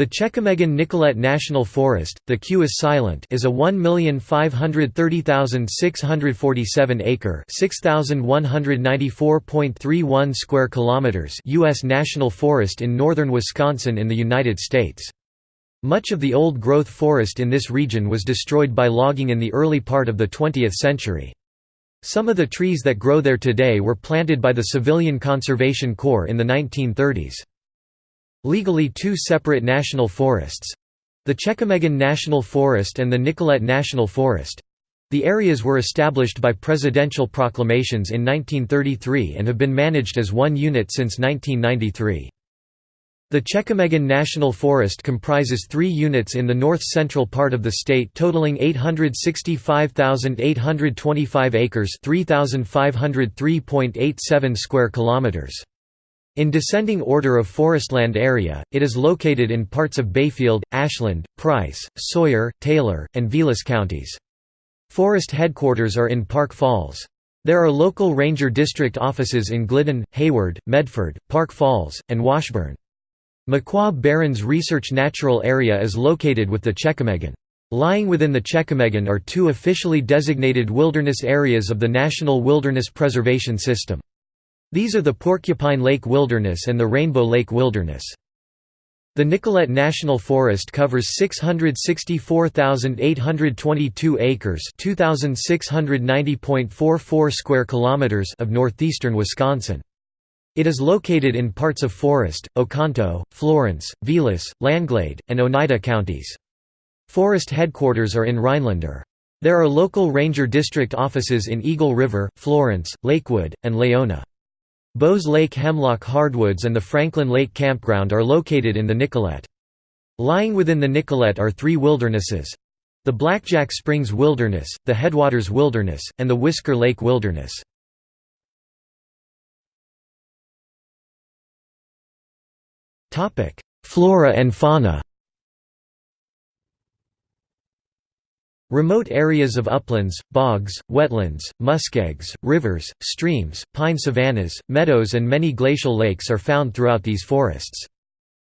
The Chequamegon Nicolet National Forest, the Q is silent, is a 1,530,647 acre, 6,194.31 square kilometers US national forest in northern Wisconsin in the United States. Much of the old-growth forest in this region was destroyed by logging in the early part of the 20th century. Some of the trees that grow there today were planted by the Civilian Conservation Corps in the 1930s. Legally two separate national forests—the Chequamegon National Forest and the Nicolet National Forest—the areas were established by presidential proclamations in 1933 and have been managed as one unit since 1993. The Chequamegon National Forest comprises three units in the north-central part of the state totaling 865,825 acres 3,503.87 square kilometers. In descending order of forestland area, it is located in parts of Bayfield, Ashland, Price, Sawyer, Taylor, and Vilas counties. Forest headquarters are in Park Falls. There are local ranger district offices in Glidden, Hayward, Medford, Park Falls, and Washburn. Moquah Barrens Research Natural Area is located with the Chequamegon. Lying within the Chequamegon are two officially designated wilderness areas of the National Wilderness Preservation System. These are the Porcupine Lake Wilderness and the Rainbow Lake Wilderness. The Nicolet National Forest covers 664,822 acres, 2690.44 square kilometers of northeastern Wisconsin. It is located in parts of Forest, Oconto, Florence, Vilas, Langlade, and Oneida counties. Forest headquarters are in Rhinelander. There are local ranger district offices in Eagle River, Florence, Lakewood, and Laona. Bose Lake Hemlock Hardwoods and the Franklin Lake Campground are located in the Nicolet. Lying within the Nicolet are three wildernesses the Blackjack Springs Wilderness, the Headwaters Wilderness, and the Whisker Lake Wilderness. Flora and fauna Remote areas of uplands, bogs, wetlands, muskegs, rivers, streams, pine savannas, meadows and many glacial lakes are found throughout these forests.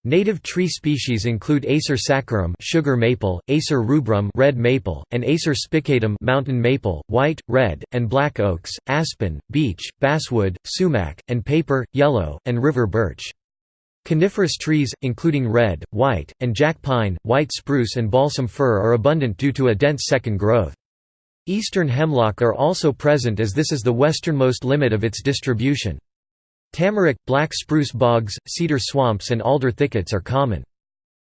Native tree species include Acer saccharum sugar maple, Acer rubrum red maple, and Acer spicatum mountain maple, white, red, and black oaks, aspen, beech, basswood, sumac, and paper, yellow, and river birch. Coniferous trees, including red, white, and jack pine, white spruce and balsam fir are abundant due to a dense second growth. Eastern hemlock are also present as this is the westernmost limit of its distribution. Tamarack, black spruce bogs, cedar swamps and alder thickets are common.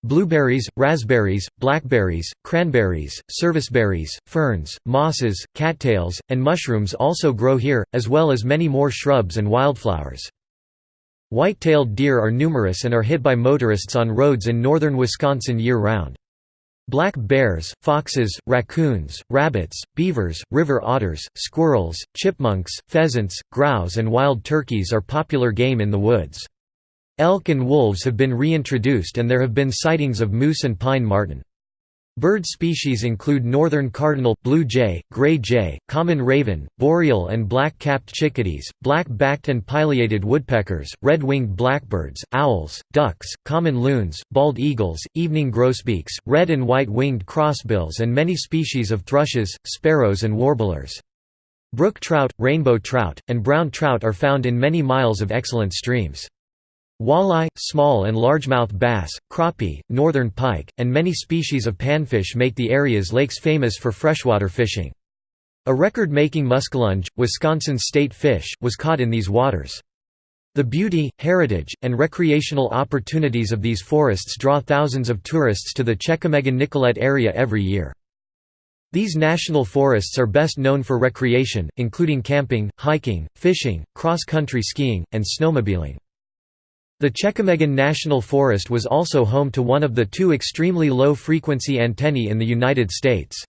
Blueberries, raspberries, blackberries, cranberries, serviceberries, ferns, mosses, cattails, and mushrooms also grow here, as well as many more shrubs and wildflowers. White-tailed deer are numerous and are hit by motorists on roads in northern Wisconsin year-round. Black bears, foxes, raccoons, rabbits, beavers, river otters, squirrels, chipmunks, pheasants, grouse and wild turkeys are popular game in the woods. Elk and wolves have been reintroduced and there have been sightings of moose and pine marten. Bird species include northern cardinal, blue jay, gray jay, common raven, boreal and black-capped chickadees, black-backed and pileated woodpeckers, red-winged blackbirds, owls, ducks, common loons, bald eagles, evening grosbeaks, red and white-winged crossbills and many species of thrushes, sparrows and warblers. Brook trout, rainbow trout, and brown trout are found in many miles of excellent streams. Walleye, small and largemouth bass, crappie, northern pike, and many species of panfish make the area's lakes famous for freshwater fishing. A record-making muskellunge, Wisconsin's state fish, was caught in these waters. The beauty, heritage, and recreational opportunities of these forests draw thousands of tourists to the Chequamegon-Nicolet area every year. These national forests are best known for recreation, including camping, hiking, fishing, cross-country skiing, and snowmobiling. The Chequamegon National Forest was also home to one of the two extremely low-frequency antennae in the United States.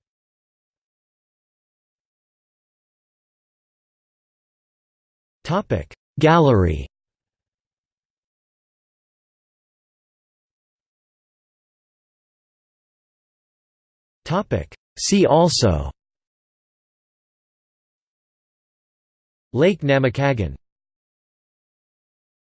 Gallery. See also. Lake Namekagon